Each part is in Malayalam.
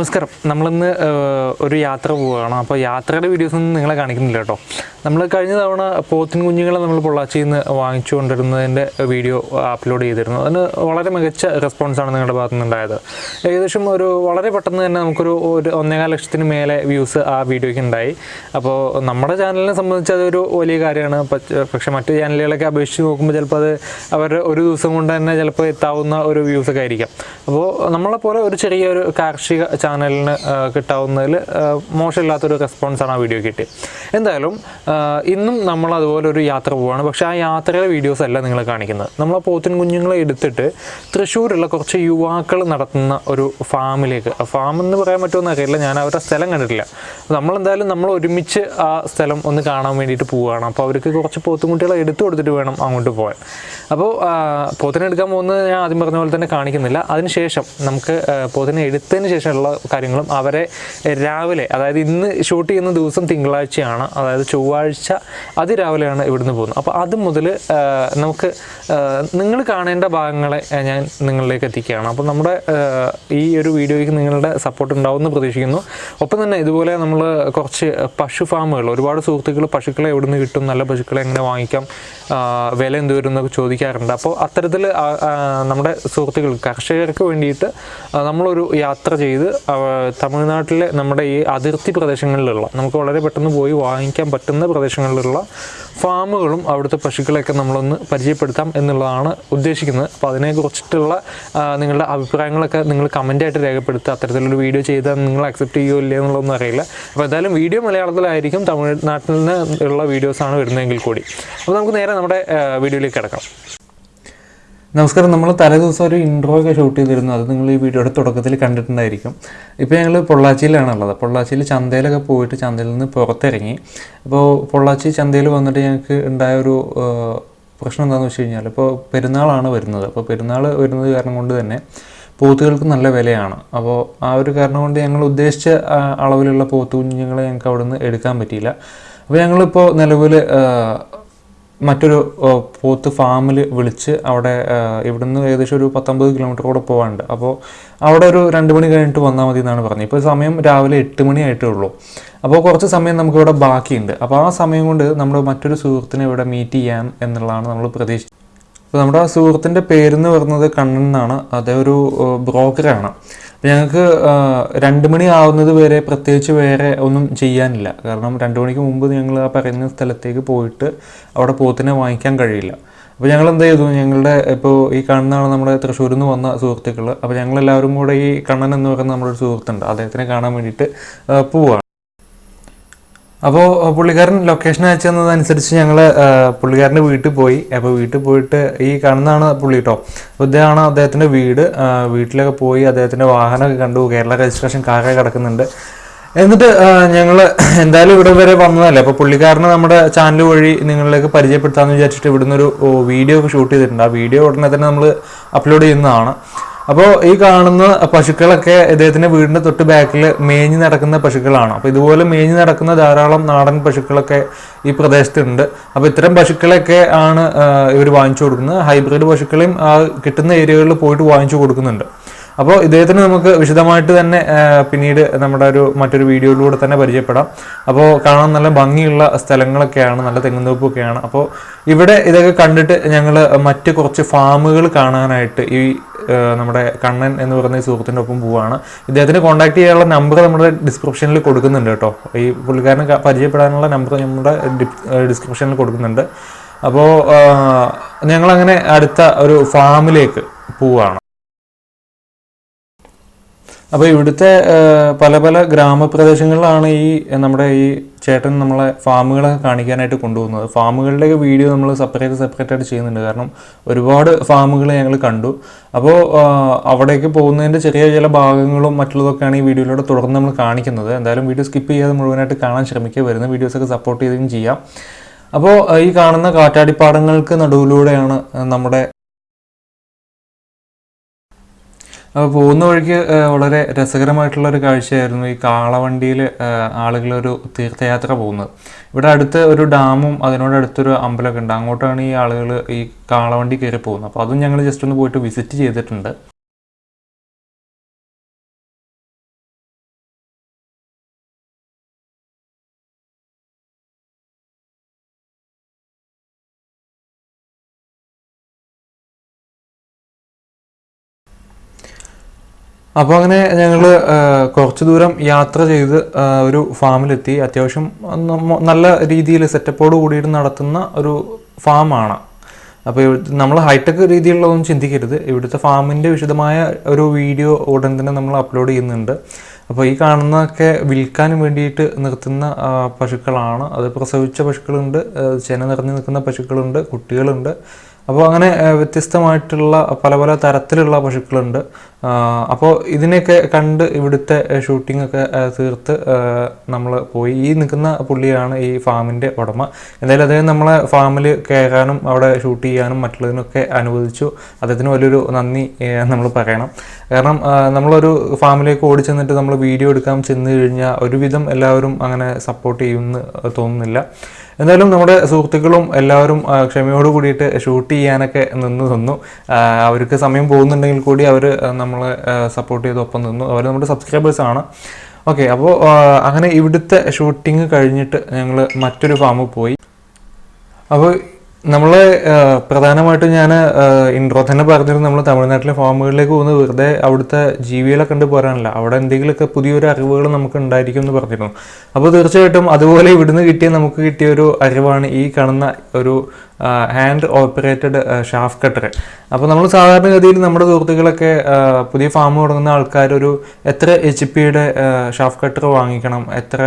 നമസ്കാരം. നമ്മളിന്ന് ഒരു യാത്ര പോവുകയാണ്. അപ്പോൾ യാത്രയുടെ വീഡിയോസ് ഒന്നും നിങ്ങളെ കാണിക്കുന്നില്ല കേട്ടോ. നമ്മൾ കഴിഞ്ഞ തവണ പോത്തിൻ കുഞ്ഞുങ്ങളെ നമ്മൾ പൊള്ളാച്ചിയിൽ നിന്ന് വാങ്ങിച്ചു കൊണ്ടിരുന്നതിന്റെ വീഡിയോ അപ്ലോഡ് ചെയ്തിരുന്നു. അതിന് വളരെ മികച്ച റെസ്പോൺസാണ് നിങ്ങളുടെ ഭാഗത്തു നിന്നുണ്ടായത് ഏകദേശം ഒരു വളരെ പെട്ടെന്ന് തന്നെ നമുക്കൊരു ഒരു ഒന്നേകാൽ ലക്ഷത്തിന് മേലെ വ്യൂസ് ആ വീഡിയോയ്ക്ക് ഉണ്ടായി. അപ്പോൾ നമ്മുടെ ചാനലിനെ സംബന്ധിച്ച് അതൊരു വലിയ കാര്യമാണ്. പക്ഷേ മറ്റു ചാനലുകളൊക്കെ അപേക്ഷിച്ച് നോക്കുമ്പോൾ ചിലപ്പോൾ അത് അവർ ഒരു ദിവസം കൊണ്ട് തന്നെ ചിലപ്പോൾ എത്താവുന്ന ഒരു വ്യൂസ് ഒക്കെ ആയിരിക്കാം. അപ്പോൾ നമ്മളെപ്പോലെ ഒരു ചെറിയൊരു കാർഷിക ചാനലിന് കിട്ടാവുന്നതിൽ മോശമില്ലാത്തൊരു റെസ്പോൺസാണ് ആ വീഡിയോ കിട്ടിയത്. എന്തായാലും ഇന്നും നമ്മൾ അതുപോലെ ഒരു യാത്ര പോവുകയാണ് പക്ഷെ ആ യാത്രയുടെ വീഡിയോസ് അല്ല നിങ്ങൾ കാണിക്കുന്നത്. നമ്മൾ ആ പോത്തിൻ കുഞ്ഞുങ്ങളെ എടുത്തിട്ട് തൃശ്ശൂരുള്ള കുറച്ച് യുവാക്കൾ നടത്തുന്ന ഒരു ഫാമിലേക്ക്. ഫാം എന്ന് പറയാൻ പറ്റുമെന്ന് അറിയില്ല. ഞാൻ അവരുടെ സ്ഥലം കണ്ടിട്ടില്ല. നമ്മളെന്തായാലും നമ്മൾ ഒരുമിച്ച് ആ സ്ഥലം ഒന്ന് കാണാൻ വേണ്ടിയിട്ട് പോവുകയാണ് അപ്പോൾ അവർക്ക് കുറച്ച് പോത്തുകുട്ടികളെ എടുത്തു കൊടുത്തിട്ട് വേണം അങ്ങോട്ട് പോകാൻ അപ്പോൾ പോത്തിനെ എടുക്കാൻ പോകുന്നത് ഞാൻ ആദ്യം പറഞ്ഞ പോലെ തന്നെ കാണിക്കുന്നില്ല. അതിനുശേഷം നമുക്ക് പോത്തിനെ എടുത്തതിന് ശേഷമുള്ള കാര്യങ്ങളും അവരെ രാവിലെ അതായത് ഇന്ന് ഷൂട്ട് ചെയ്യുന്ന ദിവസം തിങ്കളാഴ്ചയാണ്. അതായത് ചൊവ്വാഴ്ച അതിരാവിലെയാണ് ഇവിടുന്ന് പോകുന്നത്. അപ്പോൾ അത് മുതൽ നമുക്ക് നിങ്ങൾ കാണേണ്ട ഭാഗങ്ങളെ ഞാൻ നിങ്ങളിലേക്ക് എത്തിക്കുകയാണ്. അപ്പോൾ നമ്മുടെ ഈ ഒരു വീഡിയോയ്ക്ക് നിങ്ങളുടെ സപ്പോർട്ട് ഉണ്ടാവുമെന്ന് പ്രതീക്ഷിക്കുന്നു. ഒപ്പം തന്നെ ഇതുപോലെ നമ്മൾ കുറച്ച് പശു ഫാമുകൾ ഒരുപാട് സുഹൃത്തുക്കൾ പശുക്കളെ എവിടുന്ന് കിട്ടും നല്ല പശുക്കളെ എങ്ങനെ വാങ്ങിക്കാം വില എന്ത് വരും എന്നൊക്കെ ചോദിക്കാറുണ്ട്. അപ്പോൾ അത്തരത്തിൽ നമ്മുടെ സുഹൃത്തുക്കൾ കർഷകർക്ക് വേണ്ടിയിട്ട് നമ്മളൊരു യാത്ര ചെയ്ത് തമിഴ്നാട്ടിലെ നമ്മുടെ ഈ അതിർത്തി പ്രദേശങ്ങളിലുള്ള നമുക്ക് വളരെ പെട്ടെന്ന് പോയി വാങ്ങിക്കാൻ പറ്റുന്ന പ്രദേശങ്ങളിലുള്ള ഫാമുകളും അവിടുത്തെ പശുക്കളെയൊക്കെ നമ്മളൊന്ന് പരിചയപ്പെടുത്താം എന്നുള്ളതാണ് ഉദ്ദേശിക്കുന്നത്. അപ്പോൾ അതിനെക്കുറിച്ചിട്ടുള്ള നിങ്ങളുടെ അഭിപ്രായങ്ങളൊക്കെ നിങ്ങൾ കമന്റായിട്ട് രേഖപ്പെടുത്തുക. അത്തരത്തിലൊരു വീഡിയോ ചെയ്താൽ നിങ്ങൾ അക്സെപ്റ്റ് ചെയ്യുമോ ഇല്ലയോ എന്നുള്ളതൊന്നും അറിയില്ല. അപ്പോൾ എന്തായാലും വീഡിയോ മലയാളത്തിലായിരിക്കും തമിഴ്നാട്ടിൽ നിന്ന് ഉള്ള വീഡിയോസാണ് വരുന്നതെങ്കിൽ കൂടി. അപ്പോൾ നമുക്ക് നേരെ നമ്മുടെ വീഡിയോയിലേക്ക് കിടക്കാം. നമസ്കാരം. നമ്മൾ തലേദിവസം ഒരു ഇൻട്രോ ഒക്കെ ഷൂട്ട് ചെയ്തിരുന്നു. അത് നിങ്ങൾ ഈ വീഡിയോയുടെ തുടക്കത്തിൽ കണ്ടിട്ടുണ്ടായിരിക്കും. ഇപ്പോൾ ഞങ്ങൾ പൊള്ളാച്ചിയിലാണുള്ളത്. പൊള്ളാച്ചിയിൽ ചന്തയിലൊക്കെ പോയിട്ട് ചന്തയിൽ നിന്ന് പുറത്തിറങ്ങി. അപ്പോൾ പൊള്ളാച്ചി ചന്തയിൽ വന്നിട്ട് ഞങ്ങൾക്ക് ഉണ്ടായ ഒരു പ്രശ്നം എന്താണെന്ന് വെച്ച് കഴിഞ്ഞാൽ ഇപ്പോൾ പെരുന്നാളാണ് വരുന്നത്. അപ്പോൾ പെരുന്നാൾ വരുന്നത് കാരണം കൊണ്ട് തന്നെ പോത്തുകൾക്ക് നല്ല വിലയാണ്. അപ്പോൾ ആ ഒരു കാരണം കൊണ്ട് ഞങ്ങൾ ഉദ്ദേശിച്ച അളവിലുള്ള പോത്തുകുഞ്ഞുങ്ങളെ ഞങ്ങൾക്ക് അവിടെ നിന്ന് എടുക്കാൻ പറ്റിയില്ല. അപ്പോൾ ഞങ്ങളിപ്പോൾ നിലവിൽ മറ്റൊരു പോത്ത് ഫാമിൽ വിളിച്ച് അവിടെ ഇവിടുന്ന് ഏകദേശം ഒരു പത്തൊമ്പത് കിലോമീറ്റർ കൂടെ പോകാനുണ്ട് അപ്പോൾ അവിടെ ഒരു രണ്ട് മണി കഴിഞ്ഞിട്ട് വന്നാൽ മതി എന്നാണ് പറഞ്ഞത്. ഇപ്പോൾ സമയം രാവിലെ എട്ട് മണി ആയിട്ടേ ഉള്ളൂ. അപ്പോൾ കുറച്ച് സമയം നമുക്കിവിടെ ബാക്കിയുണ്ട്. അപ്പോൾ ആ സമയം കൊണ്ട് നമ്മൾ മറ്റൊരു സുഹൃത്തിനെ ഇവിടെ മീറ്റ് ചെയ്യാം എന്നുള്ളതാണ് നമ്മൾ പ്രതീക്ഷിച്ചത്. അപ്പോൾ നമ്മുടെ ആ സുഹൃത്തിന്റെ പേരെന്ന് പറയുന്നത് കണ്ണൻ എന്നാണ്. അതേ ഒരു ബ്രോക്കറാണ്. ഞങ്ങൾക്ക് രണ്ട് മണി ആവുന്നത് വരെ പ്രത്യേകിച്ച് വേറെ ഒന്നും ചെയ്യാനില്ല. കാരണം രണ്ട് മണിക്ക് മുമ്പ് ഞങ്ങൾ ആ പറയുന്ന സ്ഥലത്തേക്ക് പോയിട്ട് അവിടെ പോത്തിനെ വാങ്ങിക്കാൻ കഴിയില്ല. അപ്പോൾ ഞങ്ങൾ എന്ത് ചെയ്തു? ഞങ്ങളുടെ ഇപ്പോൾ ഈ കണ്ണാണ് നമ്മുടെ തൃശ്ശൂരിൽ നിന്ന് വന്ന സുഹൃത്തുക്കൾ അപ്പോൾ ഞങ്ങളെല്ലാവരും കൂടെ ഈ കണ്ണൻ എന്ന് പറയുന്ന നമ്മുടെ ഒരു സുഹൃത്തുണ്ട്. അദ്ദേഹത്തിനെ കാണാൻ വേണ്ടിയിട്ട് പോവുകയാണ് അപ്പോൾ പുള്ളിക്കാരൻ ലൊക്കേഷൻ അയച്ചു തന്നതനുസരിച്ച് ഞങ്ങൾ പുള്ളിക്കാരന്റെ വീട്ടിൽ പോയി. അപ്പോൾ വീട്ടിൽ പോയിട്ട് ഈ കാണുന്നതാണ് പുള്ളി കേട്ടോ ഇതാണ് അദ്ദേഹത്തിന്റെ വീട്. വീട്ടിലൊക്കെ പോയി അദ്ദേഹത്തിന്റെ വാഹനമൊക്കെ കണ്ടു. കേരള രജിസ്ട്രേഷൻ കാറൊക്കെ കിടക്കുന്നുണ്ട്. എന്നിട്ട് ഞങ്ങൾ എന്തായാലും ഇവിടെ വരെ വന്നതല്ലേ? അപ്പോൾ പുള്ളിക്കാരനെ നമ്മുടെ ചാനൽ വഴി നിങ്ങളിലേക്ക് പരിചയപ്പെടുത്താമെന്ന് വിചാരിച്ചിട്ട് ഇവിടുന്ന് ഒരു വീഡിയോ ഒക്കെ ഷൂട്ട് ചെയ്തിട്ടുണ്ട്. ആ വീഡിയോ ഉടനെ തന്നെ നമ്മൾ അപ്ലോഡ് ചെയ്യുന്നതാണ്. അപ്പോൾ ഈ കാണുന്ന പശുക്കളൊക്കെ ഇദ്ദേഹത്തിന്റെ വീടിന്റെ തൊട്ട് ബാക്കിൽ മേഞ്ഞ് നടക്കുന്ന പശുക്കളാണ്. അപ്പോൾ ഇതുപോലെ മേഞ്ഞ് നടക്കുന്ന ധാരാളം നാടൻ പശുക്കളൊക്കെ ഈ പ്രദേശത്തുണ്ട്. അപ്പോൾ ഇത്തരം പശുക്കളൊക്കെ ആണ് ഇവർ വാങ്ങിച്ചു കൊടുക്കുന്നത്. ഹൈബ്രിഡ് പശുക്കളെയും ആ കിട്ടുന്ന ഏരിയകളിൽ പോയിട്ട് വാങ്ങിച്ചു കൊടുക്കുന്നുണ്ട്. അപ്പോൾ ഇദ്ദേഹത്തിന് നമുക്ക് വിശദമായിട്ട് തന്നെ പിന്നീട് നമ്മുടെ ഒരു മറ്റൊരു വീഡിയോയിലൂടെ തന്നെ പരിചയപ്പെടാം. അപ്പോൾ കാണാൻ നല്ല ഭംഗിയുള്ള സ്ഥലങ്ങളൊക്കെയാണ് നല്ല തെങ്ങുന്തോപ്പൊക്കെയാണ് അപ്പോൾ ഇവിടെ ഇതൊക്കെ കണ്ടിട്ട് ഞങ്ങൾ മറ്റ് കുറച്ച് ഫാമുകൾ കാണാനായിട്ട് ഈ നമ്മുടെ കണ്ണൻ എന്ന് പറയുന്ന ഈ സുഹൃത്തിന്റെ ഒപ്പം പോവുകയാണ് ഇദ്ദേഹത്തിന് കോൺടാക്ട് ചെയ്യാനുള്ള നമ്പർ നമ്മുടെ ഡിസ്ക്രിപ്ഷനിൽ കൊടുക്കുന്നുണ്ട് കേട്ടോ. ഈ പുള്ളിക്കാരനെ പരിചയപ്പെടാനുള്ള നമ്പർ നമ്മുടെ ഡിസ്ക്രിപ്ഷനിൽ കൊടുക്കുന്നുണ്ട്. അപ്പോൾ ഞങ്ങളങ്ങനെ അടുത്ത ഒരു ഫാമിലേക്ക് പോവുകയാണ് അപ്പോൾ ഇവിടുത്തെ പല പല ഗ്രാമപ്രദേശങ്ങളിലാണ് ഈ നമ്മുടെ ഈ ചേട്ടൻ നമ്മളെ ഫാമുകളൊക്കെ കാണിക്കാനായിട്ട് കൊണ്ടുപോകുന്നത്. ഫാമുകളുടെയൊക്കെ വീഡിയോ നമ്മൾ സെപ്പറേറ്റ് സെപ്പറേറ്റ് ആയിട്ട് ചെയ്യുന്നുണ്ട്. കാരണം ഒരുപാട് ഫാമുകൾ ഞങ്ങൾ കണ്ടു. അപ്പോൾ അവിടേക്ക് പോകുന്നതിന്റെ ചെറിയ ചില ഭാഗങ്ങളും മറ്റുള്ളതൊക്കെയാണ് ഈ വീഡിയോയിലൂടെ തുടർന്ന് നമ്മൾ കാണിക്കുന്നത്. എന്തായാലും വീഡിയോ സ്കിപ്പ് ചെയ്യാതെ മുഴുവനായിട്ട് കാണാൻ ശ്രമിക്കുക. വരുന്ന വീഡിയോസൊക്കെ സപ്പോർട്ട് ചെയ്യുകയും ചെയ്യാം. അപ്പോൾ ഈ കാണുന്ന കാറ്റാടിപ്പാടങ്ങൾക്ക് നടുവിലൂടെയാണ് നമ്മുടെ അപ്പോൾ പോകുന്ന വഴിക്ക് വളരെ രസകരമായിട്ടുള്ള ഒരു കാഴ്ചയായിരുന്നു ഈ കാളവണ്ടിയിൽ ആളുകളൊരു തീർത്ഥയാത്ര പോകുന്നത്. ഇവിടെ അടുത്ത് ഒരു ഡാമും അതിനോടടുത്തൊരു അമ്പലമൊക്കെ ഉണ്ട്. അങ്ങോട്ടാണ് ഈ ആളുകൾ ഈ കാളവണ്ടി കയറി പോകുന്നത്. അപ്പോൾ അതും ഞങ്ങൾ ജസ്റ്റ് ഒന്ന് പോയിട്ട് വിസിറ്റ് ചെയ്തിട്ടുണ്ട്. അപ്പോൾ അങ്ങനെ ഞങ്ങൾ കുറച്ച് ദൂരം യാത്ര ചെയ്ത് ഒരു ഫാമിലെത്തി. അത്യാവശ്യം നല്ല രീതിയിൽ സെറ്റപ്പോട് കൂടിയിട്ട് നടത്തുന്ന ഒരു ഫാമാണ്. അപ്പോൾ നമ്മൾ ഹൈടെക് രീതിയിലുള്ളതൊന്നും ചിന്തിക്കരുത്. ഇവിടുത്തെ ഫാമിന്റെ വിശദമായ ഒരു വീഡിയോ ഉടൻ തന്നെ നമ്മൾ അപ്ലോഡ് ചെയ്യുന്നുണ്ട്. അപ്പോൾ ഈ കാണുന്നതൊക്കെ വിൽക്കാൻ വേണ്ടിയിട്ട് നിർത്തുന്ന പശുക്കളാണ്. അത് പ്രസവിച്ച പശുക്കളുണ്ട് ചെന നിറഞ്ഞു നിൽക്കുന്ന പശുക്കളുണ്ട് കുട്ടികളുണ്ട്. അപ്പോൾ അങ്ങനെ വ്യത്യസ്തമായിട്ടുള്ള പല പല തരത്തിലുള്ള പശുക്കളുണ്ട്. അപ്പോൾ ഇതിനെയൊക്കെ കണ്ട് ഇവിടുത്തെ ഷൂട്ടിംഗ് ഒക്കെ തീർത്ത് നമ്മൾ പോയി. ഈ നിൽക്കുന്ന പുള്ളിയാണ് ഈ ഫാമിന്റെ ഉടമ. എന്തായാലും അദ്ദേഹം നമ്മളെ ഫാമിൽ കയറാനും അവിടെ ഷൂട്ട് ചെയ്യാനും മറ്റുള്ളതിനൊക്കെ അനുവദിച്ചു. അദ്ദേഹത്തിന് വലിയൊരു നന്ദി നമ്മൾ പറയണം. കാരണം നമ്മളൊരു ഫാമിലേക്ക് ഓടി ചെന്നിട്ട് നമ്മൾ വീഡിയോ എടുക്കാൻ ചെന്ന് കഴിഞ്ഞാൽ ഒരുവിധം എല്ലാവരും അങ്ങനെ സപ്പോർട്ട് ചെയ്യുമെന്ന് തോന്നുന്നില്ല. എന്തായാലും നമ്മുടെ സുഹൃത്തുക്കളും എല്ലാവരും ക്ഷമയോട് കൂടിയിട്ട് ഷൂട്ട് ചെയ്യാനൊക്കെ നിന്ന് തന്നു ആ, അവർക്ക് സമയം പോകുന്നുണ്ടെങ്കിൽ കൂടി അവർ നമ്മളെ സപ്പോർട്ട് ചെയ്ത് ഒപ്പം നിന്നു. അവർ നമ്മുടെ സബ്സ്ക്രൈബേഴ്സ് ആണ്. ഓക്കെ അപ്പോൾ അങ്ങനെ ഇവിടുത്തെ ഷൂട്ടിങ് കഴിഞ്ഞിട്ട് ഞങ്ങൾ മറ്റൊരു ഫാമിൽ പോയി. അപ്പോൾ നമ്മൾ പ്രധാനമായിട്ടും ഞാൻ ഇൻട്രോ തന്നെ പറഞ്ഞിരുന്നു. നമ്മൾ തമിഴ്നാട്ടിലെ ഫാമുകളിലേക്ക് പോകുന്നത് വെറുതെ അവിടുത്തെ ജീവികളെ കണ്ട് പോരാനല്ല. അവിടെ എന്തെങ്കിലുമൊക്കെ പുതിയൊരു അറിവുകൾ നമുക്ക് ഉണ്ടായിരിക്കും എന്ന് പറഞ്ഞിരുന്നു. അപ്പോൾ തീർച്ചയായിട്ടും അതുപോലെ ഇവിടുന്ന് കിട്ടിയ നമുക്ക് കിട്ടിയ ഒരു അറിവാണ് ഈ കാണുന്ന ഒരു ഹാൻഡ് ഓപ്പറേറ്റഡ് ഷാഫ് കട്ടർ അപ്പോൾ നമ്മൾ സാധാരണഗതിയിൽ നമ്മുടെ സുഹൃത്തുക്കളൊക്കെ പുതിയ ഫാം തുടങ്ങുന്ന ആൾക്കാർ ഒരു എത്ര എച്ച് പിയുടെ ഷാഫ് കട്ടർ വാങ്ങിക്കണം എത്ര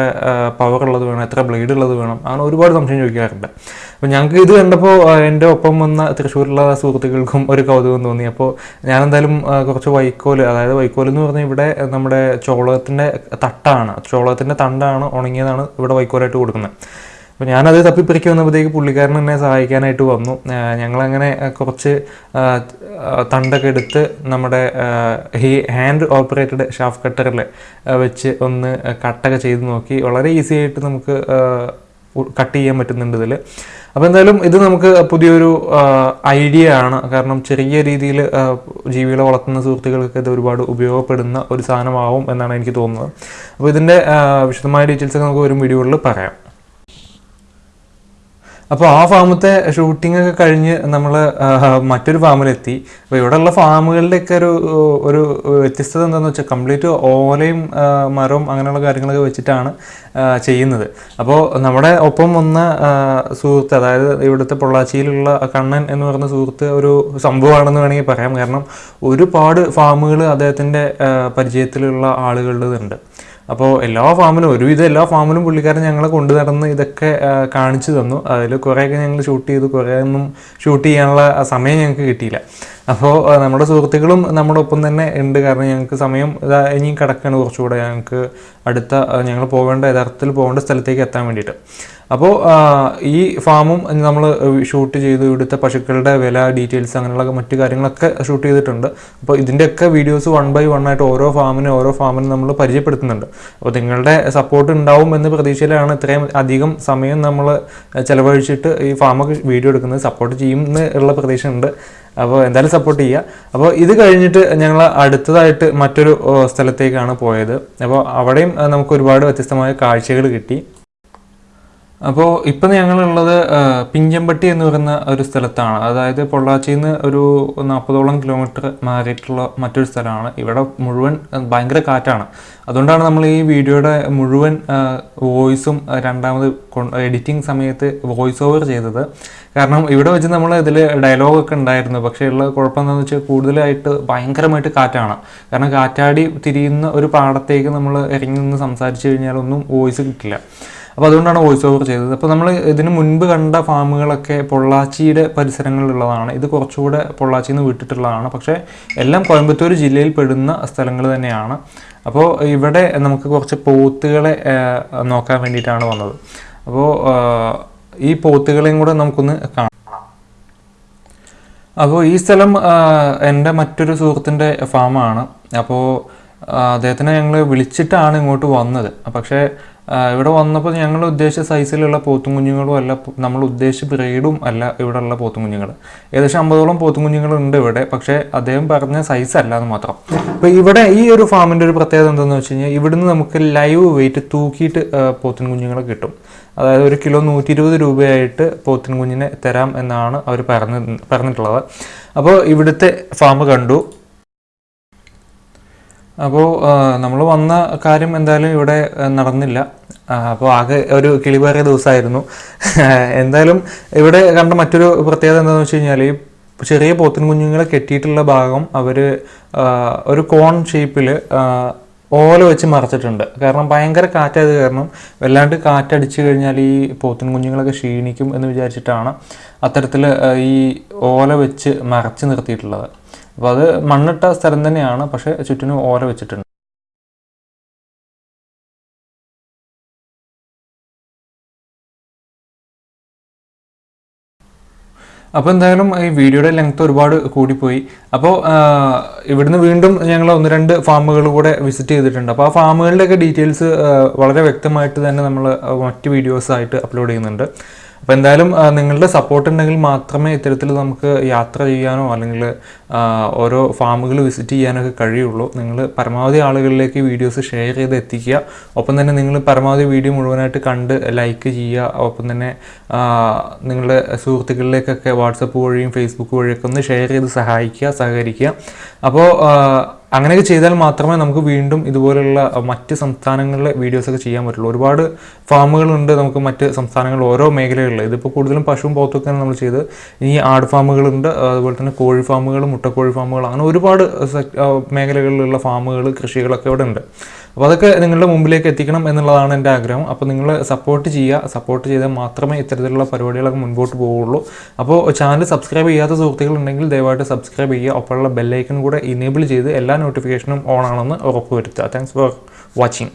പവർ ഉള്ളത് വേണം എത്ര ബ്ലേഡ് ഉള്ളത് വേണം അങ്ങനെ ഒരുപാട് സംശയം ചോദിക്കാറുണ്ട്. അപ്പോൾ ഞങ്ങൾക്ക് ഇത് കണ്ടപ്പോൾ എന്റെ ഒപ്പം വന്ന തൃശ്ശൂരിലുള്ള സുഹൃത്തുക്കൾക്കും ഒരു കൗതുകം തോന്നി. അപ്പോൾ ഞാൻ എന്തായാലും കുറച്ച് വൈക്കോൽ അതായത് വൈക്കോൽ എന്ന് പറഞ്ഞാൽ ഇവിടെ നമ്മുടെ ചോളത്തിന്റെ തട്ടാണ്. ചോളത്തിന്റെ തണ്ടാണ് ഉണങ്ങിയതാണ് ഇവിടെ വൈക്കോലായിട്ട് കൊടുക്കുന്നത്. അപ്പോൾ ഞാനത് തപ്പിപ്പറിക്കി വന്നപ്പോഴത്തേക്ക് പുള്ളിക്കാരൻ എന്നെ സഹായിക്കാനായിട്ട് വന്നു. ഞങ്ങളങ്ങനെ കുറച്ച് തണ്ടൊക്കെ എടുത്ത് നമ്മുടെ ഈ ഹാൻഡ് ഓപ്പറേറ്റഡ് ഷാഫ് കട്ടറിൽ വെച്ച് ഒന്ന് കട്ടൊക്കെ ചെയ്ത് നോക്കി. വളരെ ഈസി ആയിട്ട് നമുക്ക് കട്ട് ചെയ്യാൻ പറ്റുന്നുണ്ട് ഇതിൽ അപ്പോൾ എന്തായാലും ഇത് നമുക്ക് പുതിയൊരു ഐഡിയ ആണ്. കാരണം ചെറിയ രീതിയിൽ ജീവികളെ വളർത്തുന്ന സുഹൃത്തുക്കൾക്ക് ഇത് ഒരുപാട് ഉപയോഗപ്പെടുന്ന ഒരു സാധനമാവും എന്നാണ് എനിക്ക് തോന്നുന്നത്. അപ്പോൾ ഇതിന്റെ വിശദമായ ഡീറ്റെയിൽസ് നമുക്ക് ഒരു വീഡിയോകളിൽ പറയാം. അപ്പോൾ ആ ഫാമത്തെ ഷൂട്ടിംഗ് ഒക്കെ കഴിഞ്ഞ് നമ്മൾ മറ്റൊരു ഫാമിലെത്തി. അപ്പോൾ ഇവിടെയുള്ള ഫാമുകളുടെയൊക്കെ ഒരു ഒരു വ്യത്യസ്തത എന്താണെന്ന് വെച്ചാൽ കംപ്ലീറ്റ് ഓലയും മരവും അങ്ങനെയുള്ള കാര്യങ്ങളൊക്കെ വെച്ചിട്ടാണ് ചെയ്യുന്നത്. അപ്പോൾ നമ്മുടെ ഒപ്പം വന്ന സുഹൃത്ത് അതായത് ഇവിടുത്തെ പൊള്ളാച്ചിയിലുള്ള കണ്ണൻ എന്ന് പറയുന്ന സുഹൃത്ത് ഒരു സംഭവമാണെന്ന് വേണമെങ്കിൽ പറയാം. കാരണം ഒരുപാട് ഫാമുകൾ അദ്ദേഹത്തിന്റെ പരിചയത്തിലുള്ള ആളുകളുടേതുണ്ട് അപ്പോൾ എല്ലാ ഫാമിലും ഒരുവിധം എല്ലാ ഫാമിലും പുള്ളിക്കാരൻ ഞങ്ങളെ കൊണ്ടു നടന്ന് ഇതൊക്കെ കാണിച്ചു തന്നു. അതിൽ കുറേയൊക്കെ ഞങ്ങൾ ഷൂട്ട് ചെയ്തു. കുറേ ഒന്നും ഷൂട്ട് ചെയ്യാനുള്ള സമയം ഞങ്ങൾക്ക് കിട്ടിയില്ല. അപ്പോൾ നമ്മുടെ സുഹൃത്തുക്കളും നമ്മുടെ ഒപ്പം തന്നെ ഉണ്ട്. കാരണം ഞങ്ങൾക്ക് സമയം ഇതാ ഇനി കിടക്കുകയാണ് കുറച്ചുകൂടെ. ഞങ്ങൾക്ക് അടുത്ത ഞങ്ങൾ പോകേണ്ട യഥാർത്ഥത്തിൽ പോകേണ്ട സ്ഥലത്തേക്ക് എത്താൻ വേണ്ടിയിട്ട്. അപ്പോൾ ഈ ഫാമും നമ്മൾ ഷൂട്ട് ചെയ്തു ഇവിടുത്തെ പശുക്കളുടെ വില ഡീറ്റെയിൽസ് അങ്ങനെയുള്ള മറ്റു കാര്യങ്ങളൊക്കെ ഷൂട്ട് ചെയ്തിട്ടുണ്ട്. അപ്പോൾ ഇതിന്റെയൊക്കെ വീഡിയോസ് വൺ ബൈ വൺ ആയിട്ട് ഓരോ ഫാമിനും ഓരോ ഫാമിനും നമ്മൾ പരിചയപ്പെടുത്തുന്നുണ്ട്. അപ്പോൾ നിങ്ങളുടെ സപ്പോർട്ട് ഉണ്ടാവും എന്ന പ്രതീക്ഷയിലാണ് ഇത്രയും അധികം സമയം നമ്മൾ ചിലവഴിച്ചിട്ട് ഈ ഫാമൊക്കെ വീഡിയോ എടുക്കുന്നത്. സപ്പോർട്ട് ചെയ്യും എന്ന് ഉള്ള പ്രതീക്ഷ ഉണ്ട് അപ്പോൾ എന്തായാലും സപ്പോർട്ട് ചെയ്യുക അപ്പോൾ ഇത് കഴിഞ്ഞിട്ട് ഞങ്ങൾ അടുത്തതായിട്ട് മറ്റൊരു സ്ഥലത്തേക്കാണ് പോയത്. അപ്പോൾ അവിടെയും നമുക്ക് ഒരുപാട് വ്യത്യസ്തമായ കാഴ്ചകൾ കിട്ടി. അപ്പോൾ ഇപ്പം ഞങ്ങളുള്ളത് പിഞ്ചമ്പട്ടി എന്ന് പറയുന്ന ഒരു സ്ഥലത്താണ്. അതായത് പൊള്ളാച്ചിയിൽ നിന്ന് ഒരു നാൽപ്പതോളം കിലോമീറ്റർ മാറിയിട്ടുള്ള മറ്റൊരു സ്ഥലമാണ്. ഇവിടെ മുഴുവൻ ഭയങ്കര കാറ്റാണ്. അതുകൊണ്ടാണ് നമ്മൾ ഈ വീഡിയോയുടെ മുഴുവൻ വോയിസും രണ്ടാമത് എഡിറ്റിംഗ് സമയത്ത് വോയിസ് ഓവർ ചെയ്തത്. കാരണം ഇവിടെ വെച്ച് നമ്മൾ ഇതിൽ ഡയലോഗൊക്കെ ഉണ്ടായിരുന്നു. പക്ഷേ ഉള്ള കുഴപ്പം എന്താണെന്ന് വെച്ചാൽ കൂടുതലായിട്ട് ഭയങ്കരമായിട്ട് കാറ്റാണ്. കാരണം കാറ്റാടി തിരിയുന്ന ഒരു പാടത്തേക്ക് നമ്മൾ ഇറങ്ങി നിന്ന് സംസാരിച്ചു കഴിഞ്ഞാൽ ഒന്നും വോയിസ് കിട്ടില്ല. അപ്പോൾ അതുകൊണ്ടാണ് വോയിസ് ഓവർ ചെയ്തത്. അപ്പോൾ നമ്മൾ ഇതിന് മുൻപ് കണ്ട ഫാമുകളൊക്കെ പൊള്ളാച്ചിയുടെ പരിസരങ്ങളിലുള്ളതാണ്. ഇത് കുറച്ചുകൂടെ പൊള്ളാച്ചിയിൽ നിന്ന് വിട്ടിട്ടുള്ളതാണ്. പക്ഷേ എല്ലാം കോയമ്പത്തൂർ ജില്ലയിൽ പെടുന്ന സ്ഥലങ്ങൾ തന്നെയാണ്. അപ്പോൾ ഇവിടെ നമുക്ക് കുറച്ച് പോത്തുകളെ നോക്കാൻ വേണ്ടിയിട്ടാണ് വന്നത്. അപ്പോൾ ഈ പോത്തുകളെയും കൂടെ നമുക്കൊന്ന് കാണാം. അപ്പോൾ ഈ സ്ഥലം എന്റെ മറ്റൊരു സുഹൃത്തിന്റെ ഫാമാണ്. അപ്പോൾ അദ്ദേഹത്തിനെ ഞങ്ങൾ വിളിച്ചിട്ടാണ് ഇങ്ങോട്ട് വന്നത്. പക്ഷേ ഇവിടെ വന്നപ്പോൾ ഞങ്ങൾ ഉദ്ദേശിച്ച സൈസിലുള്ള പോത്തും കുഞ്ഞുങ്ങളും അല്ല നമ്മൾ ഉദ്ദേശിച്ച ബ്രീഡും അല്ല ഇവിടെ ഉള്ള പോത്തും കുഞ്ഞുങ്ങൾ ഏകദേശം അമ്പതോളം പോത്തും കുഞ്ഞുങ്ങളുണ്ട് ഇവിടെ പക്ഷേ അദ്ദേഹം പറഞ്ഞ സൈസ് അല്ല എന്ന് മാത്രം. അപ്പോൾ ഇവിടെ ഈ ഒരു ഫാമിന്റെ ഒരു പ്രത്യേകത എന്താണെന്ന് വെച്ച് കഴിഞ്ഞാൽ ഇവിടുന്ന് നമുക്ക് ലൈവ് വെയിറ്റ് തൂക്കിയിട്ട് പോത്തിൻ കുഞ്ഞുങ്ങളെ കിട്ടും. അതായത് ഒരു കിലോ നൂറ്റി ഇരുപത് രൂപയായിട്ട് പോത്തിൻ കുഞ്ഞിനെ തരാം എന്നാണ് അവർ പറഞ്ഞ് പറഞ്ഞിട്ടുള്ളത്. അപ്പോൾ ഇവിടുത്തെ ഫാം കണ്ടു. അപ്പോൾ നമ്മൾ വന്ന കാര്യം എന്തായാലും ഇവിടെ നടന്നില്ല. അപ്പോൾ ആകെ ഒരു കിളിവേറിയ ദിവസമായിരുന്നു. എന്തായാലും ഇവിടെ കണ്ട മറ്റൊരു പ്രത്യേകത എന്താണെന്ന് വെച്ച് കഴിഞ്ഞാൽ ഈ ചെറിയ പോത്തിൻ കുഞ്ഞുങ്ങളെ കെട്ടിയിട്ടുള്ള ഭാഗം അവർ ഒരു കോൺ ഷേപ്പിൽ ഓല വെച്ച് മറച്ചിട്ടുണ്ട്. കാരണം ഭയങ്കര കാറ്റായത് കാരണം വല്ലാണ്ട് കാറ്റടിച്ചു കഴിഞ്ഞാൽ ഈ പോത്തിൻ കുഞ്ഞുങ്ങളൊക്കെ ക്ഷീണിക്കും എന്ന് വിചാരിച്ചിട്ടാണ് അത്തരത്തിൽ ഈ ഓല വെച്ച് മറച്ച് നിർത്തിയിട്ടുള്ളത്. അപ്പോൾ അത് മണ്ണിട്ട സ്ഥലം തന്നെയാണ് പക്ഷേ ചുറ്റിനും ഓല വെച്ചിട്ടുണ്ട്. അപ്പോൾ എന്തായാലും ഈ വീഡിയോയുടെ ലെങ്ത് ഒരുപാട് കൂടിപ്പോയി. അപ്പോൾ ഇവിടുന്ന് വീണ്ടും ഞങ്ങൾ ഒന്ന് രണ്ട് ഫാമുകൾ കൂടെ വിസിറ്റ് ചെയ്തിട്ടുണ്ട്. അപ്പോൾ ആ ഫാമുകളുടെയൊക്കെ ഡീറ്റെയിൽസ് വളരെ വ്യക്തമായിട്ട് തന്നെ നമ്മൾ മറ്റ് വീഡിയോസ് ആയിട്ട് അപ്ലോഡ് ചെയ്യുന്നുണ്ട്. അപ്പോൾ എന്തായാലും നിങ്ങളുടെ സപ്പോർട്ട് ഉണ്ടെങ്കിൽ മാത്രമേ ഇത്തരത്തിൽ നമുക്ക് യാത്ര ചെയ്യാനോ അല്ലെങ്കിൽ ഓരോ ഫാമുകൾ വിസിറ്റ് ചെയ്യാനൊക്കെ കഴിയുള്ളൂ. നിങ്ങൾ പരമാവധി ആളുകളിലേക്ക് വീഡിയോസ് ഷെയർ ചെയ്ത് എത്തിക്കുക. ഒപ്പം തന്നെ നിങ്ങൾ പരമാവധി വീഡിയോ മുഴുവനായിട്ട് കണ്ട് ലൈക്ക് ചെയ്യുക. ഒപ്പം തന്നെ നിങ്ങളുടെ സുഹൃത്തുക്കളിലേക്കൊക്കെ വാട്സപ്പ് വഴിയും ഫേസ്ബുക്ക് വഴിയൊക്കെ ഒന്ന് ഷെയർ ചെയ്ത് സഹായിക്കുക സഹകരിക്കുക. അപ്പോൾ അങ്ങനെയൊക്കെ ചെയ്താൽ മാത്രമേ നമുക്ക് വീണ്ടും ഇതുപോലുള്ള മറ്റ് സംസ്ഥാനങ്ങളിലെ വീഡിയോസൊക്കെ ചെയ്യാൻ പറ്റുള്ളൂ. ഒരുപാട് ഫാമുകളുണ്ട് നമുക്ക് മറ്റ് സംസ്ഥാനങ്ങളിൽ ഓരോ മേഖലകളിൽ. ഇതിപ്പോൾ കൂടുതലും പശുവും പോത്തൊക്കെയാണ് നമ്മൾ ചെയ്ത് ഇനി ആട് ഫാമുകളുണ്ട് അതുപോലെ തന്നെ കോഴി ഫാമുകൾ മുട്ടക്കോഴി ഫാമുകൾ അങ്ങനെ ഒരുപാട് മേഖലകളിലുള്ള ഫാമുകൾ കൃഷികളൊക്കെ ഇവിടെ ഉണ്ട്. അപ്പോൾ അതൊക്കെ നിങ്ങളുടെ മുമ്പിലേക്ക് എത്തിക്കണം എന്നുള്ളതാണ് എന്റെ ആഗ്രഹം. അപ്പോൾ നിങ്ങൾ സപ്പോർട്ട് ചെയ്യുക. സപ്പോർട്ട് ചെയ്താൽ മാത്രമേ ഇത്തരത്തിലുള്ള പരിപാടികളൊക്കെ മുൻപോട്ട് പോവുള്ളൂ. അപ്പോൾ ചാനൽ സബ്സ്ക്രൈബ് ചെയ്യാത്ത സുഹൃത്തുക്കൾ ഉണ്ടെങ്കിൽ ദയവായിട്ട് സബ്സ്ക്രൈബ് ചെയ്യുക. ഒപ്പമുള്ള ബെല്ലൈക്കൺ കൂടെ ഇനേബിൾ ചെയ്ത് എല്ലാ നോട്ടിഫിക്കേഷനും ഓൺ ആണെന്ന് ഉറപ്പുവരുത്തുക. Thanks for watching